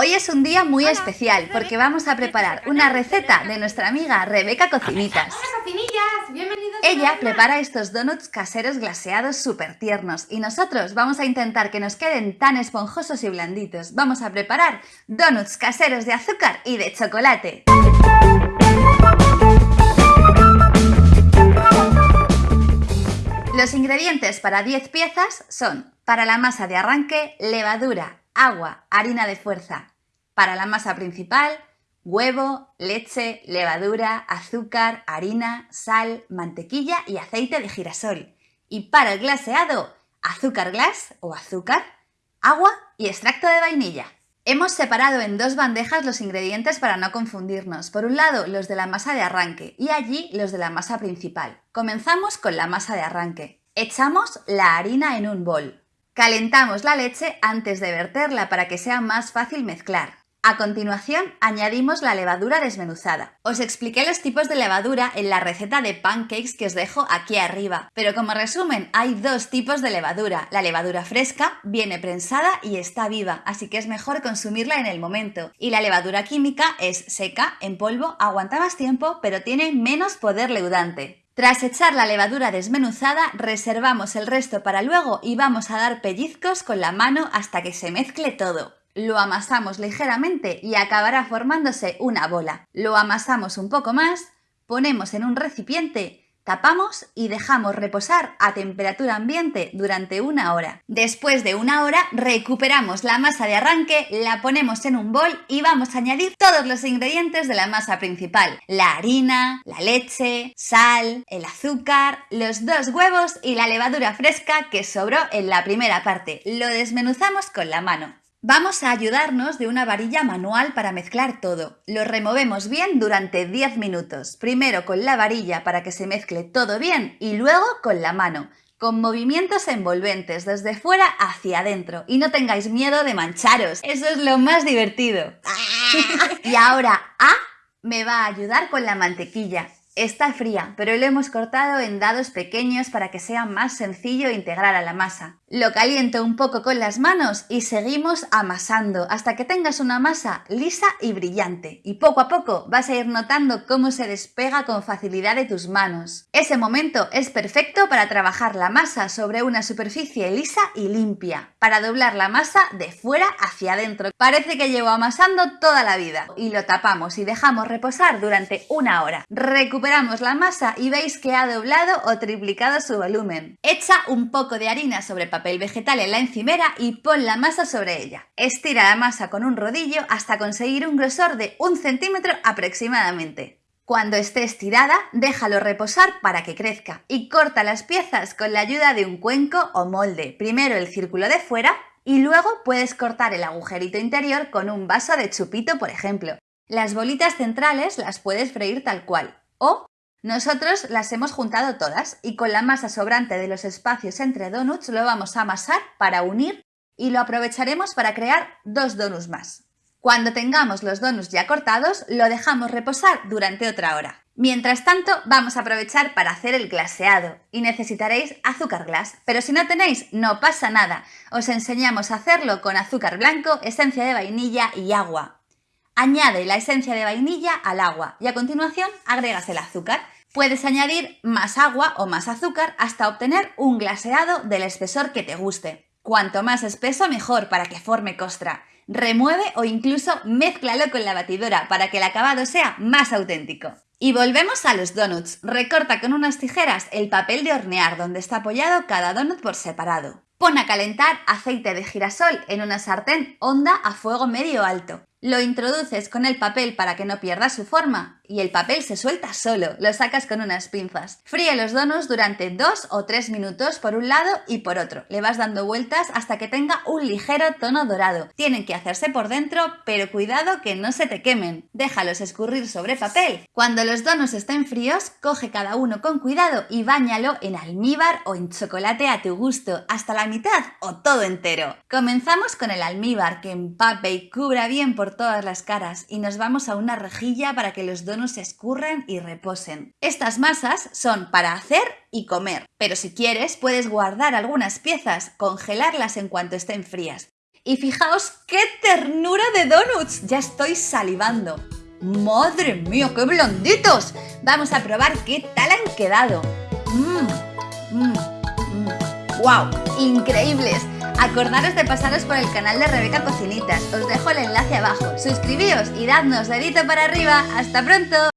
Hoy es un día muy especial porque vamos a preparar una receta de nuestra amiga Rebeca Cocinitas. Hola cocinillas, bienvenidos Ella prepara estos donuts caseros glaseados súper tiernos y nosotros vamos a intentar que nos queden tan esponjosos y blanditos. Vamos a preparar donuts caseros de azúcar y de chocolate. Los ingredientes para 10 piezas son para la masa de arranque, levadura, agua, harina de fuerza. Para la masa principal, huevo, leche, levadura, azúcar, harina, sal, mantequilla y aceite de girasol. Y para el glaseado, azúcar glass o azúcar, agua y extracto de vainilla. Hemos separado en dos bandejas los ingredientes para no confundirnos. Por un lado, los de la masa de arranque y allí los de la masa principal. Comenzamos con la masa de arranque. Echamos la harina en un bol. Calentamos la leche antes de verterla para que sea más fácil mezclar. A continuación, añadimos la levadura desmenuzada. Os expliqué los tipos de levadura en la receta de pancakes que os dejo aquí arriba, pero como resumen, hay dos tipos de levadura. La levadura fresca viene prensada y está viva, así que es mejor consumirla en el momento. Y la levadura química es seca, en polvo, aguanta más tiempo, pero tiene menos poder leudante. Tras echar la levadura desmenuzada, reservamos el resto para luego y vamos a dar pellizcos con la mano hasta que se mezcle todo. Lo amasamos ligeramente y acabará formándose una bola. Lo amasamos un poco más, ponemos en un recipiente Tapamos y dejamos reposar a temperatura ambiente durante una hora. Después de una hora recuperamos la masa de arranque, la ponemos en un bol y vamos a añadir todos los ingredientes de la masa principal. La harina, la leche, sal, el azúcar, los dos huevos y la levadura fresca que sobró en la primera parte. Lo desmenuzamos con la mano. Vamos a ayudarnos de una varilla manual para mezclar todo. Lo removemos bien durante 10 minutos, primero con la varilla para que se mezcle todo bien y luego con la mano, con movimientos envolventes desde fuera hacia adentro. Y no tengáis miedo de mancharos, eso es lo más divertido. y ahora A me va a ayudar con la mantequilla. Está fría, pero lo hemos cortado en dados pequeños para que sea más sencillo integrar a la masa. Lo caliento un poco con las manos y seguimos amasando hasta que tengas una masa lisa y brillante. Y poco a poco vas a ir notando cómo se despega con facilidad de tus manos. Ese momento es perfecto para trabajar la masa sobre una superficie lisa y limpia, para doblar la masa de fuera hacia adentro. Parece que llevo amasando toda la vida. Y lo tapamos y dejamos reposar durante una hora recuperamos la masa y veis que ha doblado o triplicado su volumen. Echa un poco de harina sobre papel vegetal en la encimera y pon la masa sobre ella. Estira la masa con un rodillo hasta conseguir un grosor de un centímetro aproximadamente. Cuando esté estirada, déjalo reposar para que crezca y corta las piezas con la ayuda de un cuenco o molde. Primero el círculo de fuera y luego puedes cortar el agujerito interior con un vaso de chupito, por ejemplo. Las bolitas centrales las puedes freír tal cual. O nosotros las hemos juntado todas y con la masa sobrante de los espacios entre donuts lo vamos a amasar para unir y lo aprovecharemos para crear dos donuts más. Cuando tengamos los donuts ya cortados, lo dejamos reposar durante otra hora. Mientras tanto, vamos a aprovechar para hacer el glaseado y necesitaréis azúcar glass, pero si no tenéis, no pasa nada. Os enseñamos a hacerlo con azúcar blanco, esencia de vainilla y agua. Añade la esencia de vainilla al agua y a continuación agregas el azúcar. Puedes añadir más agua o más azúcar hasta obtener un glaseado del espesor que te guste. Cuanto más espeso mejor para que forme costra. Remueve o incluso mézclalo con la batidora para que el acabado sea más auténtico. Y volvemos a los donuts. Recorta con unas tijeras el papel de hornear donde está apoyado cada donut por separado. Pon a calentar aceite de girasol en una sartén honda a fuego medio alto. Lo introduces con el papel para que no pierda su forma y el papel se suelta solo, lo sacas con unas pinzas. Fríe los donuts durante 2 o 3 minutos por un lado y por otro. Le vas dando vueltas hasta que tenga un ligero tono dorado. Tienen que hacerse por dentro, pero cuidado que no se te quemen. Déjalos escurrir sobre papel. Cuando los donuts estén fríos, coge cada uno con cuidado y báñalo en almíbar o en chocolate a tu gusto, hasta la mitad o todo entero. Comenzamos con el almíbar que empape y cubra bien por todas las caras y nos vamos a una rejilla para que los donuts se escurran y reposen. Estas masas son para hacer y comer, pero si quieres puedes guardar algunas piezas, congelarlas en cuanto estén frías Y fijaos qué ternura de donuts. Ya estoy salivando. ¡Madre mía, qué blanditos! Vamos a probar qué tal han quedado. ¡Mmm! ¡Mmm! ¡Wow! ¡Increíbles! Acordaros de pasaros por el canal de Rebeca Cocinitas. Os dejo el enlace abajo. Suscribíos y dadnos dedito para arriba. ¡Hasta pronto!